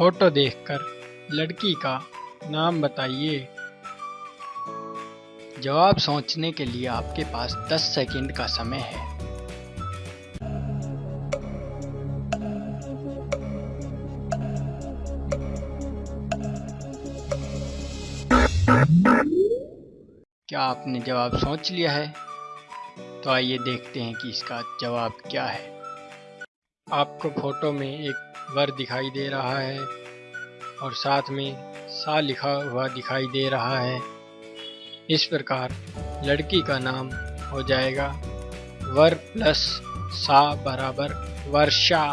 Photo देखकर लड़की का नाम बताइए। जवाब सोचने के लिए आपके पास 10 सेकंड का समय है। क्या आपने जवाब सोच लिया है? तो आइए देखते हैं कि इसका जवाब क्या है। आपको फ़ोटो में एक वर दिखाई दे रहा है और साथ में सा लिखा हुआ दिखाई दे रहा है। इस प्रकार लड़की का नाम हो जाएगा वर प्लस सा बराबर वर्षा।